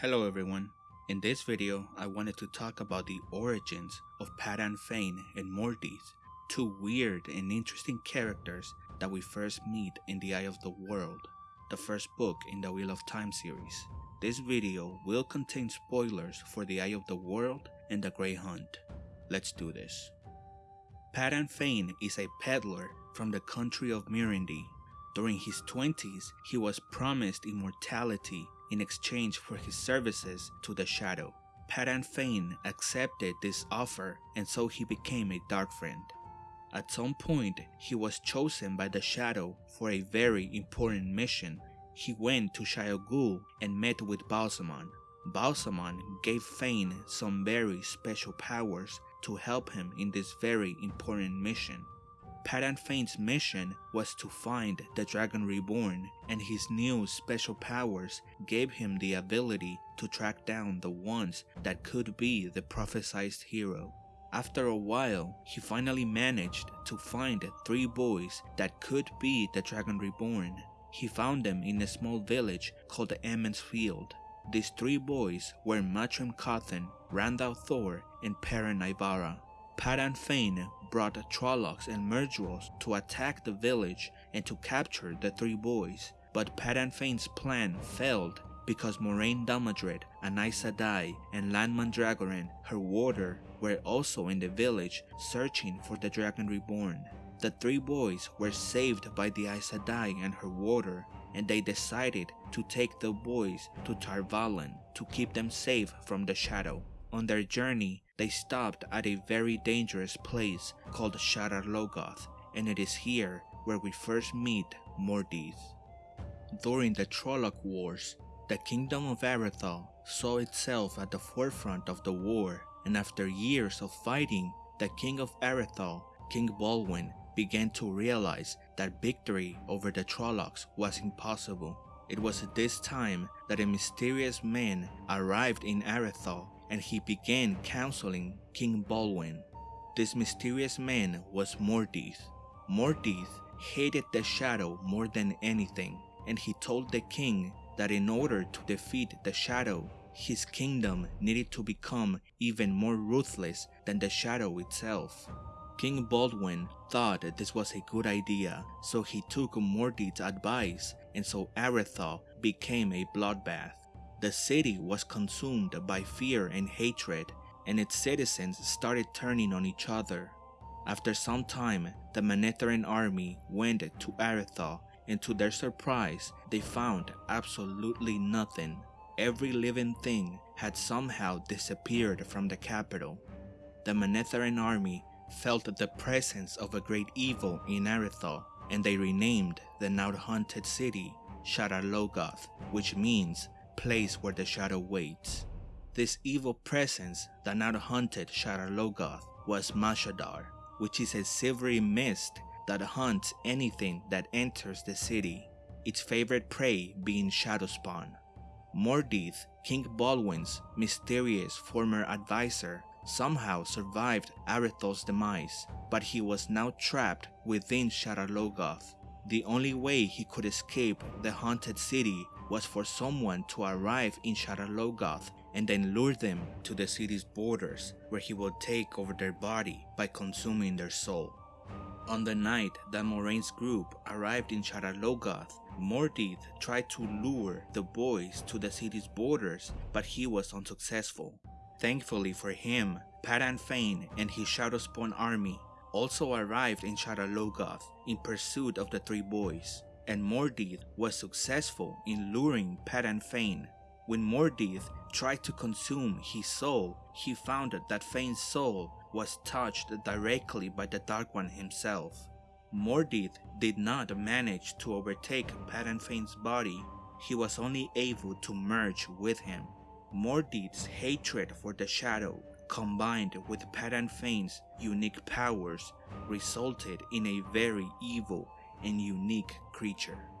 Hello everyone. In this video, I wanted to talk about the origins of Padan Fain and Mordeth, two weird and interesting characters that we first meet in The Eye of the World, the first book in the Wheel of Time series. This video will contain spoilers for The Eye of the World and The Great Hunt. Let's do this. Padan Fain is a peddler from the country of Murandy. During his 20s, he was promised immortality in exchange for his services to the Shadow. Padan Fain accepted this offer and so he became a Dark Friend. At some point, he was chosen by the Shadow for a very important mission. He went to Shayol Ghul and met with Ba'alzamon. Ba'alzamon gave Fain some very special powers to help him in this very important mission. Padan Fain's mission was to find the Dragon Reborn, and his new special powers gave him the ability to track down the ones that could be the prophesied hero. After a while, he finally managed to find three boys that could be the Dragon Reborn. He found them in a small village called Emond's Field. These three boys were Matrim Cauthon, Rand al'Thor, and Perrin Aybara. Padan Fain brought Trollocs and Myrddraals to attack the village and to capture the three boys, but Padan Fain's plan failed because Moiraine Damodred, and Aes Sedai, and Lan Mandragoran, her warder, were also in the village searching for the Dragon Reborn. The three boys were saved by the Aes Sedai and her warder, and they decided to take the boys to Tar Valon to keep them safe from the Shadow. On their journey, they stopped at a very dangerous place called Shadar Logoth, and it is here where we first meet Mordeth. During the Trolloc Wars, the Kingdom of Aridhol saw itself at the forefront of the war, and after years of fighting, the King of Aridhol, King Balwen, began to realize that victory over the Trollocs was impossible. It was at this time that a mysterious man arrived in Aridhol and he began counseling King Balwen. This mysterious man was Mordeth. Mordeth hated the Shadow more than anything, and he told the king that in order to defeat the Shadow, his kingdom needed to become even more ruthless than the Shadow itself. King Balwen thought this was a good idea, so he took Mordeth's advice, and so Aridhol became a bloodbath. The city was consumed by fear and hatred, and its citizens started turning on each other. After some time, the Manetheran army went to Aridhol, and to their surprise, they found absolutely nothing. Every living thing had somehow disappeared from the capital. The Manetheran army felt the presence of a great evil in Aridhol, and they renamed the now haunted city Shadar Logoth, which means place where the shadow waits. This evil presence that now haunted Shadar Logoth was Mashadar, which is a silvery mist that hunts anything that enters the city, its favorite prey being Shadowspawn. Mordeth, King Balwen's mysterious former advisor, somehow survived Aridhol's demise, but he was now trapped within Shadar Logoth. The only way he could escape the haunted city was for someone to arrive in Shadar Logoth and then lure them to the city's borders where he would take over their body by consuming their soul. On the night that Moiraine's group arrived in Shadar Logoth, Mordeth tried to lure the boys to the city's borders, but he was unsuccessful. Thankfully for him, Padan Fain and his Shadowspawn army also arrived in Shadar Logoth in pursuit of the three boys and Mordeth was successful in luring Padan Fain. When Mordeth tried to consume his soul, he found that Fain's soul was touched directly by the Dark One himself. Mordeth did not manage to overtake Padan Fain's body, he was only able to merge with him. Mordeth's hatred for the Shadow combined with Padan Fain's unique powers resulted in a very evil and unique creature.